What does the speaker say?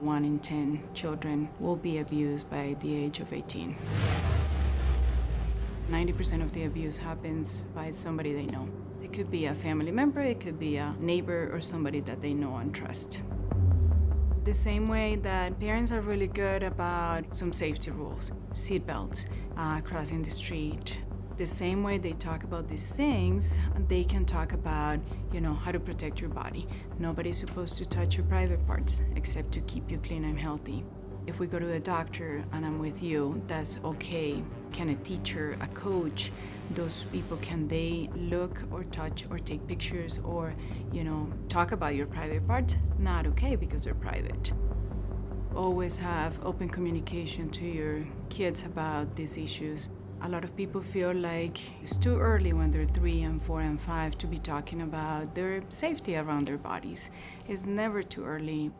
One in 10 children will be abused by the age of 18. 90% of the abuse happens by somebody they know. It could be a family member, it could be a neighbor or somebody that they know and trust. The same way that parents are really good about some safety rules, seat belts, uh, crossing the street, the same way they talk about these things, they can talk about, you know, how to protect your body. Nobody's supposed to touch your private parts except to keep you clean and healthy. If we go to a doctor and I'm with you, that's okay. Can a teacher, a coach, those people, can they look or touch or take pictures or, you know, talk about your private part? Not okay because they're private. Always have open communication to your kids about these issues. A lot of people feel like it's too early when they're three and four and five to be talking about their safety around their bodies. It's never too early.